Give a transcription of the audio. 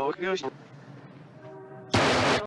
jakiegoś